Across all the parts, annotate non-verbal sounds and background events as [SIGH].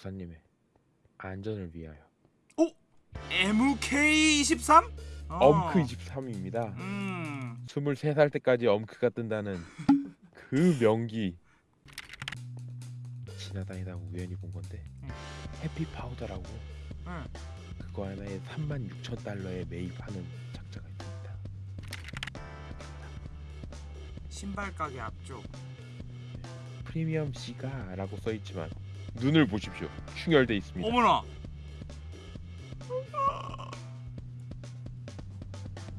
목사님의 안전을 위하여 MK23? 어. 엄크 23입니다. 음. 23살 때까지 엄크가 뜬다는 [LAUGHS] 그 명기 지나다니다 우연히 본 건데 응. 해피 파우더라고 응. 그거 하나에 3만 6천 달러에 매입하는 작자가 있습니다. 신발 가게 앞쪽. 프리미엄 C가라고 써 있지만 눈을 보십시오. 충혈돼 있습니다. 어머나.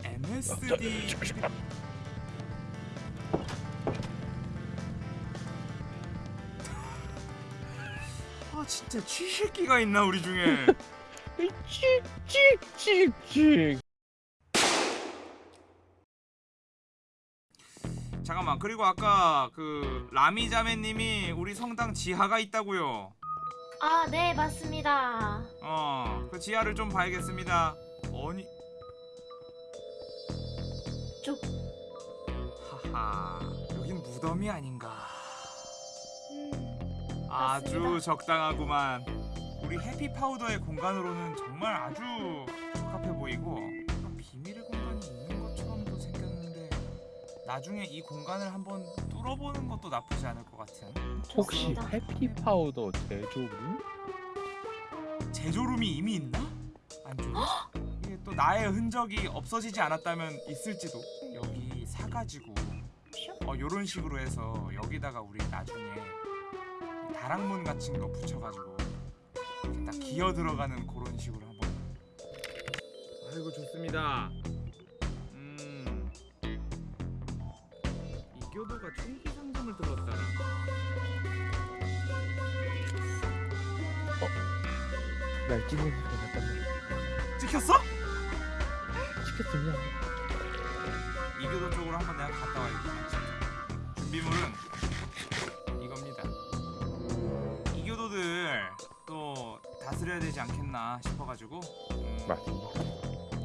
MSD. 아 진짜 쥐새끼가 있나 우리 중에. [LAUGHS] 찍찍찍찍 잠깐만 그리고 아까 그 라미자매님이 우리 성당 지하가 있다고요. 아, 네, 맞습니다. 어, 그 지하를 좀 봐야겠습니다. 아니, 쪽. 하하, 여긴 무덤이 아닌가. 음, 아주 맞습니다. 적당하구만. 우리 해피 파우더의 공간으로는 정말 아주 적합해 보이고 나중에 이 공간을 한번 뚫어보는 것도 나쁘지 않을 것 같은. 혹시 좋습니다. 해피 파우더 제조를? 제조룸이 이미 있나? 안쪽에? 이게 또 나의 흔적이 없어지지 않았다면 있을지도 여기 사가지고 어 요런 식으로 해서 여기다가 우리 나중에 이 다락문 같은 거 붙여가지고 이렇게 딱 기어 들어가는 그런 식으로 한번 아이고 좋습니다 총기 상점을 들었다니 날 찍는 소리가 났단 말이야. 찍혔어? 찍혔습니다. 이교도 쪽으로 한번 내가 갔다 와야겠다. 준비물은 이겁니다. 이교도들 또 다스려야 되지 않겠나 싶어가지고. 음, 맞습니다.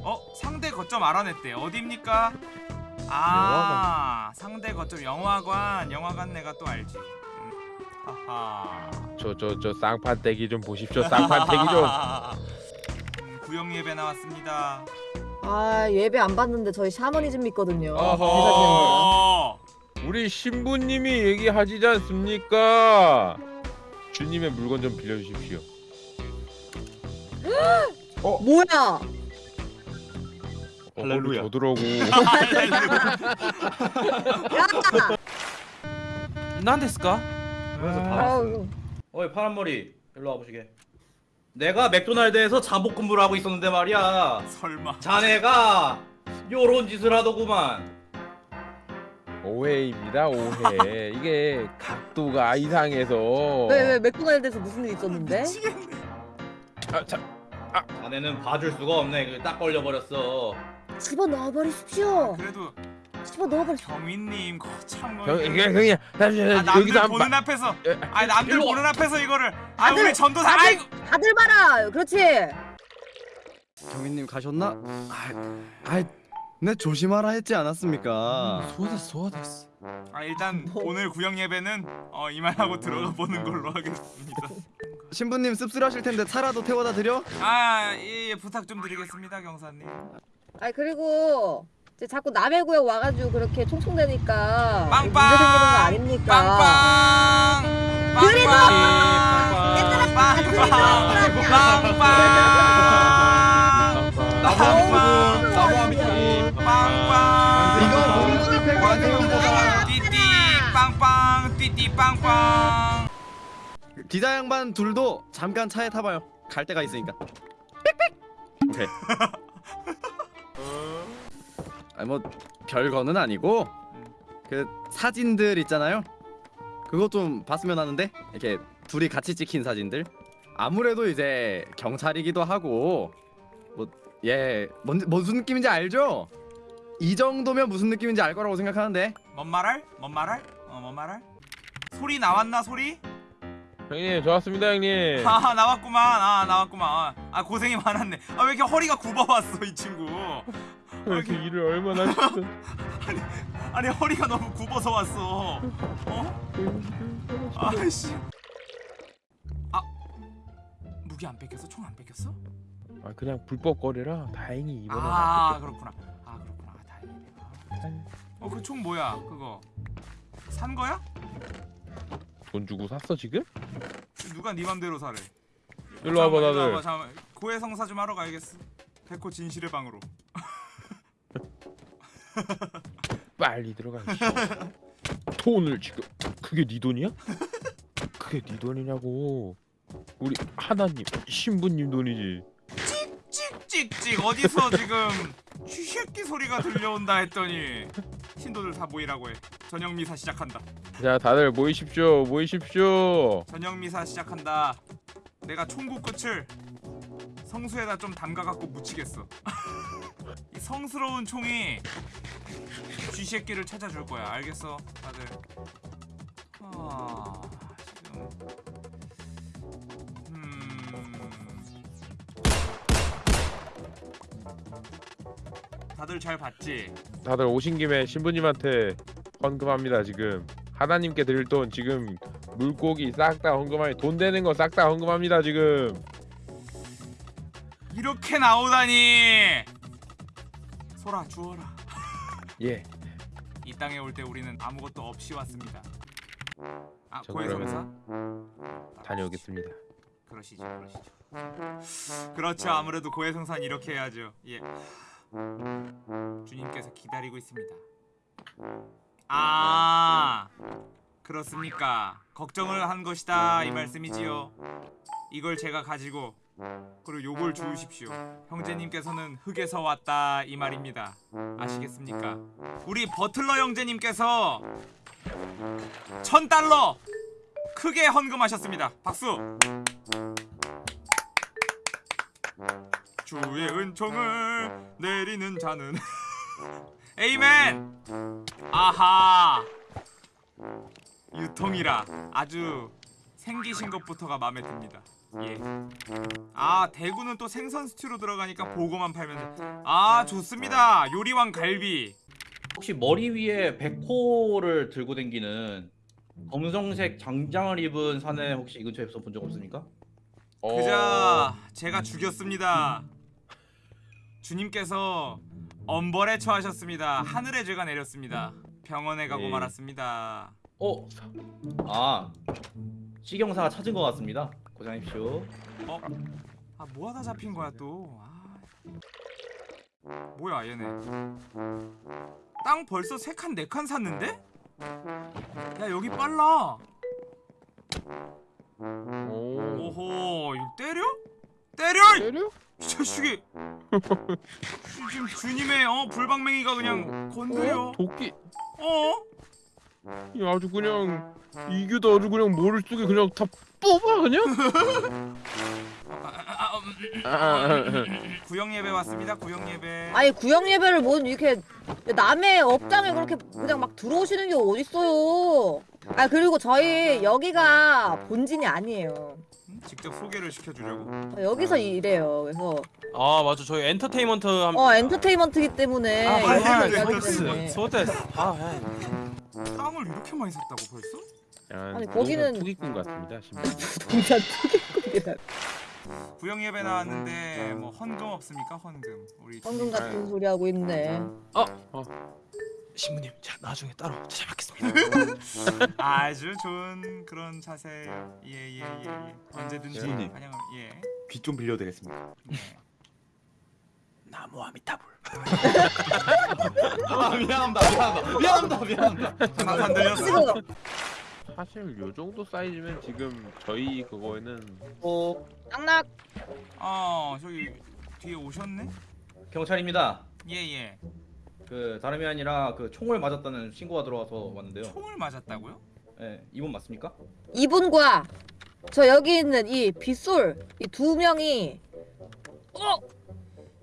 어 상대 거점 알아냈대. 어디입니까? 아 상대 거점 영화관. 영화관 내가 또 알지. 음, 하하. 저저 저 쌍판떼기 좀 보십시오. 쌍판떼기 좀. 음, 구역 예배 나왔습니다. 아 예배 안 받는데 저희 샤머니즘 믿거든요. 어허. 어. 우리 신부님이 얘기하시지 않습니까? 주님의 물건 좀 빌려주십시오. 뭐야? 할렐루야. [LAUGHS] 난데스까? 그래서 아. 다 아유, 어이 파란 머리 일로 와 보시게 내가 맥도날드에서 잠복 근무를 하고 있었는데 말이야 설마. 자네가 요런 짓을 하더구만 오해입니다. 오해. [LAUGHS] 이게 각도가 이상해서. 왜왜 맥도날드에서 무슨 일 있었는데? 아, 참. 자네는 봐줄 수가 없네 그딱 걸려버렸어 집어 넣어버리십시오. 그래도 집어 넣어버리십시오. 경위님 거참 형, 이게 그냥 잠시만 아, 남들 보는 번. 앞에서 예, 아 남들. 보는 앞에서 이거를 아 다들, 우리 전도사 다들- 아이고 다들 봐라. 그렇지. 경민님 가셨나? 아, 아, 내 조심하라 했지 않았습니까? 소화됐어 소화됐어 아 일단 뭐. 오늘 구역 예배는 어 이만하고 들어가 보는 걸로 하겠습니다 [LAUGHS] 신부님 씁쓸하실 텐데 차라도 태워다 드려? 아 예 예, 부탁 좀 드리겠습니다 경사님 아 그리고 이제 자꾸 남의 구역 와가지고 그렇게 총총대니까 빵빵! 문제 생기는 거 아닙니까? 빵빵 그래도! 빵빵 빵빵 나무 아미타불, 나무 아미타불. 빵빵 이거 몽골 패거리입니다. 띠띠 빵빵 띠띠 빵빵 기자 양반 둘도 잠깐 차에 타봐요. 갈 데가 있으니까. 빽빽. 오케이. [LAUGHS] 아니 뭐 별거는 아니고 그 사진들 있잖아요. 그거 좀 봤으면 하는데 이렇게 둘이 같이 찍힌 사진들. 아무래도 이제 경찰이기도 하고 뭐예 무슨 느낌인지 알죠? 이 정도면 무슨 느낌인지 알 거라고 생각하는데 뭔 말할? 뭔 말할? 어 뭔 말할? 소리 나왔나 소리? 형님 좋았습니다 형님. [LAUGHS] 아 나왔구만 아 나왔구만 아, 아 고생이 많았네 아 왜 이렇게 허리가 굽어왔어 이 친구 왜 이렇게 일을 얼마나 [LAUGHS] 하셨어? 아니 허리가 너무 굽어서 왔어 어? 아이씨 아 무기 안 뺏겼어? 총 안 뺏겼어? 아 그냥 불법 거래라 다행히 이번에 아 그렇구나. 아 그렇구나. 아, 다행이네. 어그 총 뭐야? 그거 산 거야? 돈 주고 샀어 지금? 누가 네 맘대로 사래? 일로 와봐 다들. 고해성사 좀 하러 가야겠어. 백호 진실의 방으로. [LAUGHS] 빨리 들어가 이씨. 돈을 지금 그게 네 돈이야? 그게 네 돈이냐고 우리 하나님 신부님 돈이지 찍찍찍 어디서 지금 쥐새끼 소리가 들려온다 했더니 신도들 다 모이라고 해. 저녁 미사 시작한다. 자 다들 모이십시오 모이십시오 저녁 미사 시작한다. 내가 총구 끝을 성수에다 좀 담가갖고 묻히겠어. [LAUGHS] 이 성스러운 총이 쥐새끼를 찾아줄 거야. 알겠어, 다들. 아 지금 음 다들 잘 봤지? 다들 오신 김에 신부님한테 헌금합니다 지금 하나님께 드릴 돈 지금 물고기 싹 다 헌금하니 돈 되는 거 싹 다 헌금합니다 지금 이렇게 나오다니. 소라 주워라. 예 이 땅에 올 때 우리는 아무것도 없이 왔습니다. 아 저 고해성사? 다녀오겠습니다 그러시죠, 그러시죠. 그렇죠. 아무래도 고해성사는 이렇게 해야죠. 예. 주님께서 기다리고 있습니다. 아, 그렇습니까? 걱정을 한 것이다 이 말씀이지요. 이걸 제가 가지고 그리고 요걸 주우십시오. 형제님께서는 흙에서 왔다 이 말입니다. 아시겠습니까? 우리 버틀러 형제님께서 천 달러 크게 헌금하셨습니다. 박수. 주의 은총을 내리는 자는 [LAUGHS] 에이멘. 아하. 유통이라 아주 생기신 것부터가 마음에 듭니다. 예. 아 대구는 또 생선 스튜로 들어가니까 보고만 팔면 돼. 아 좋습니다. 요리왕 갈비. 혹시 머리 위에 백호를 들고 댕기는 검정색 장장을 입은 사내 혹시 이 근처에서 본 적 없습니까? 어, 그자 제가 죽였습니다. 주님께서 엄벌에 처하셨습니다. 하늘의 죄가 내렸습니다. 병원에 가고 네. 말았습니다. 어? 아 시경사가 찾은 것 같습니다. 고생하십시오. 아 뭐하다 잡힌 거야 또. 아. 뭐야 얘네. 땅 벌써 세칸네칸 샀는데? 야 여기 빨라. 오 오호 이거 때려? 때려! 이 때려? 이 자식이. 지금 [LAUGHS] 주님의 어 불방맹이가 그냥 건드려. 도끼 어? 이 아주 그냥 이규도 아주 그냥 머릿 속에 그냥 다 뽑아 그냥. [LAUGHS] 구역 예배 왔습니다. 구역 예배. 아니 구역 예배를 뭐 이렇게 남의 업장에 그렇게 그냥 막 들어오시는 게 어딨어요. 아 그리고 저희 여기가 본진이 아니에요. 음, 직접 소개를 시켜주려고. 여기서 일해요. 그래서 아 맞아 저희 엔터테인먼트 함... 어 엔터테인먼트기 때문에 아, 아. 때문에. 소데스 아 해. 땅을 이렇게 많이 샀다고 벌써? 야, 아니, 거기는- 투기꾼 같습니다 [LAUGHS] 진짜 투기꾼이다. 구역 예배 나왔는데 뭐 헌금 없습니까? 헌금. 우리 주님. 같은 소리 하고 있네. 신부님 자 나중에 따로 찾아뵙겠습니다 [LAUGHS] 아주 좋은 그런 자세예요. 예예 예 예, 예. 언제든지 신부님. 환영. 예. 귀 좀 빌려드리겠습니다. 네. 나무 아미타불 [LAUGHS] 아 미안합니다 미안합니다 미안합니다 미안합니다. 들렸어. 지금 사실 요 정도 사이즈면 지금 저희 그거에는 어 낙낙 어 저기 뒤에 오셨네? 경찰입니다. 예예. 그 다름이 아니라 그 총을 맞았다는 신고가 들어와서 왔는데요. 총을 맞았다고요? 예, 이분 맞습니까? 이분과 저 여기 있는 이 빗솔 이 두 명이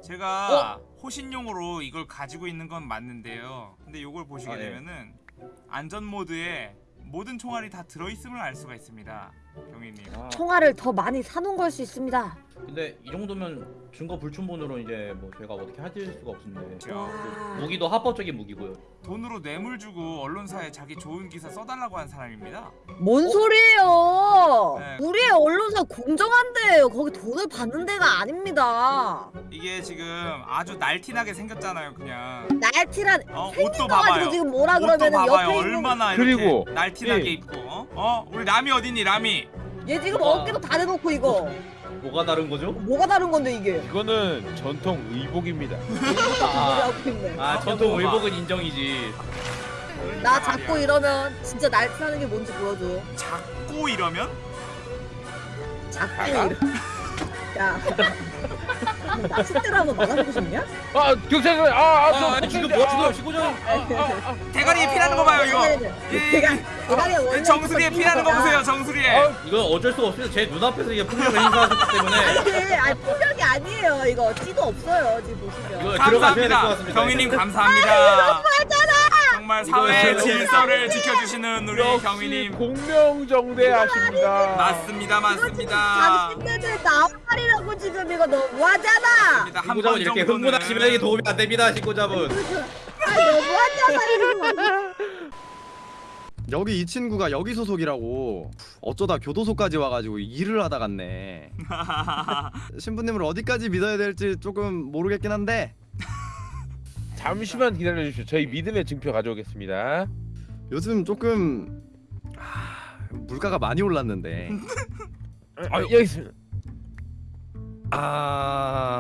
제가 호신용으로 이걸 가지고 있는 건 맞는데요. 근데 이걸 보시게 아, 예. 되면은 안전 모드에 모든 총알이 다 들어 있음을 알 수가 있습니다. 경위님. 아, 총알을 더 많이 사놓은 걸 수 있습니다. 근데 이 정도면 증거 불충분으로 이제 뭐 저희가 어떻게 하실 수가 없는데 그렇죠. 무기도 합법적인 무기고요. 돈으로 뇌물 주고 언론사에 자기 좋은 기사 써달라고 한 사람입니다. 뭔 소리예요? 네. 우리의 언론사 공정한데요. 거기 돈을 받는 데가 아닙니다. 이게 지금 아주 날티나게 생겼잖아요, 그냥. 날티란 어, 옷도 봐봐요. 지금 뭐라 옷도 그러면은 봐봐요. 옆에 있는 얼마나 그리고, 날티나게 예. 입고. 어? 어? 우리 라미 어딨니, 라미? 얘 지금 와. 어깨도 다 대놓고 이거 뭐가 다른 거죠? 뭐가 다른 건데 이게? 이거는 전통 의복입니다. 아, 하고 있네. 아 전통 의복은 인정이지. 나 자꾸. 이러면 진짜 날티나는 게 뭔지 보여줘. 자꾸 이러면? 자꾸 이러. 야, [LAUGHS] 한번 만나보고 싶냐? 아 경찰서 아 아 아, 아니, 지금 뭐 지금 시고장 대가리에 피나는 거 봐요, 이거. 예, 대가 대가리에 예. 정수리에 피나는 거 보세요, 정수리에. 이건 어쩔 수가 없어요. 제 눈앞에서 이게 폭력을 행사하셨기 때문에 아니, 아니 폭력이 아니에요. 이거 찌도 없어요. 지금 보시면. 감사합니다. 경위님 감사합니다. 정말 이거 질서를 지켜주시는 우리 경위님. 공명정대하십니다. 맞습니다, 맞습니다. 당신네들 나발이라고 지금 이거 너무하잖아. 한번 이렇게 정도는 흥분하시면 이게 도움이 안 됩니다. 신고자분. 아 너무하잖아. [LAUGHS] 여기 이 친구가 여기 소속이라고 어쩌다 교도소까지 와가지고 일을 하다 갔네 [LAUGHS] 신부님을 어디까지 믿어야 될지 조금 모르겠긴 한데 잠시만 기다려 주십시오. 저희 믿음의 증표 가져오겠습니다. 요즘 조금 아, 물가가 많이 올랐는데 아 여기 있습니다. 아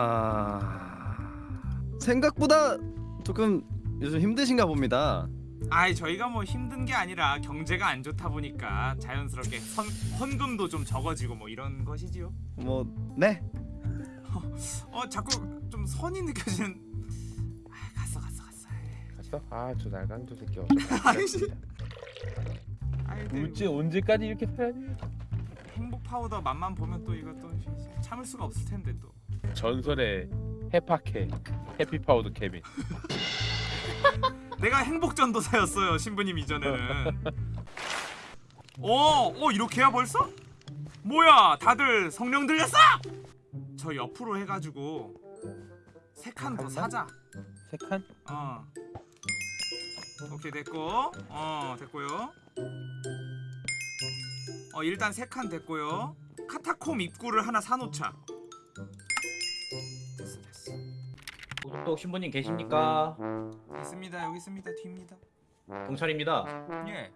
생각보다 조금 요즘 힘드신가 봅니다 아이 저희가 뭐 힘든 게 아니라 경제가 안 좋다 보니까 자연스럽게 선, 헌금도 좀 적어지고 뭐 이런 것이지요. 뭐 네? [LAUGHS] 어 자꾸 좀 선이 느껴지는. 아 갔어. 갔어? 아 저 날강도 새끼 [LAUGHS] 아이씨. 어쩌 도대체 언제까지 이렇게 살아야 돼? 행복 파우더 맛만 보면 또 이거 또 참을 수가 없을 텐데 또. 전설의 해파케 happy powder 케빈. [LAUGHS] 내가 행복 전도사였어요 신부님 이전에는. 어, 어 이렇게야 벌써? 뭐야, 다들 성령 들렸어? 저 옆으로 해가지고 세 칸 더 사자. 세 칸? 어. 오케이 됐고, 어 됐고요. 어 일단 세 칸 됐고요. 카타콤 입구를 하나 사놓자. 됐어 됐어. 또 신부님 계십니까? 있습니다 여기 있습니다 뒤입니다. 경찰입니다. 예.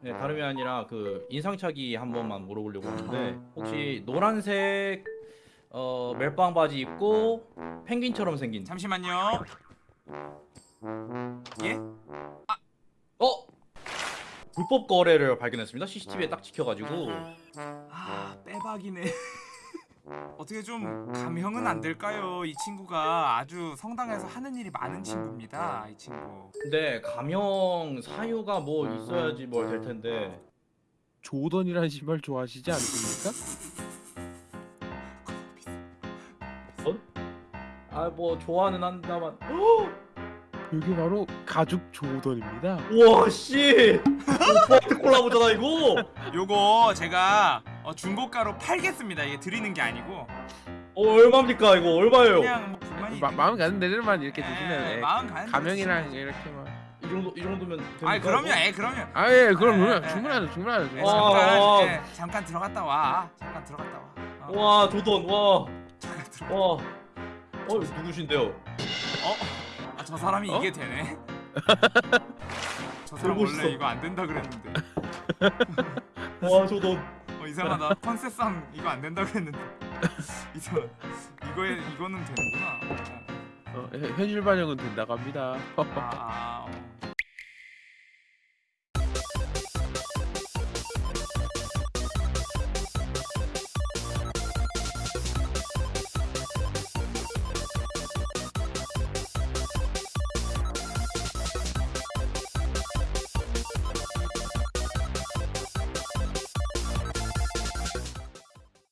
네, 다름이 아니라 그 인상착의 한 번만 물어보려고 하는데 혹시 노란색 어 멜빵 바지 입고 펭귄처럼 생긴 잠시만요. 예? 어 불법 거래를 발견했습니다. CCTV에 딱 찍혀가지고 아 빼박이네. [LAUGHS] 어떻게 좀 감형은 안 될까요? 이 친구가 아주 성당에서 하는 일이 많은 친구입니다. 이 친구. 근데 감형 사유가 뭐 있어야지 뭘 될 텐데 조던이라는 신발 좋아하시지 않습니까? 아뭐 좋아는 한다만 여기 바로 가죽 조던입니다. 우와 씨 오빠한테 콜라보잖아 이거 요거 제가 어, 중고가로 팔겠습니다. 이게 드리는 게 아니고 어 얼마입니까 이거 얼마예요? 그냥 뭐 불만이 마, 있는- 마음 가는 데들만 이렇게 예, 드시면 예, 마음 가는 대로 가명이랑 드시면 이렇게만. 이 정도 이 정도면 됩니까? 아이 그럼요, 이거? 예 그럼요. 아예 그럼 예, 그럼 예, 충분하죠 충분하죠. 예, 어. 잠깐 어. 예, 잠깐 들어갔다 와. 잠깐 들어갔다 와. 어, 와 조던 와 잠깐 들어. 와. 어 누구신데요? 어? 아, 저 사람이 어? 이게 되네. [LAUGHS] 저 사람. 원래 이거 안 된다 그랬는데. [LAUGHS] 와 조던. 어 이상하다. 컨셉상 이거 안 된다 그랬는데. [LAUGHS] 이상. 이거에 이거는 되는구나. 어. 어, 현- 현실 반영은 된다고 합니다. 아, 아, 어.